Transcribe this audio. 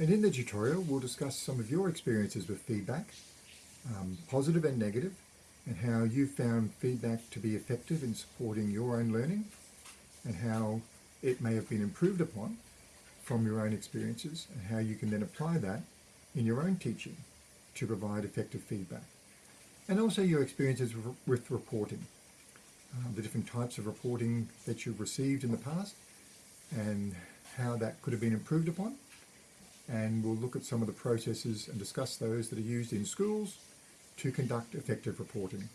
And in the tutorial, we'll discuss some of your experiences with feedback, um, positive and negative, and how you found feedback to be effective in supporting your own learning, and how it may have been improved upon from your own experiences, and how you can then apply that in your own teaching to provide effective feedback. And also your experiences with reporting, uh, the different types of reporting that you've received in the past, and how that could have been improved upon. And we'll look at some of the processes and discuss those that are used in schools to conduct effective reporting.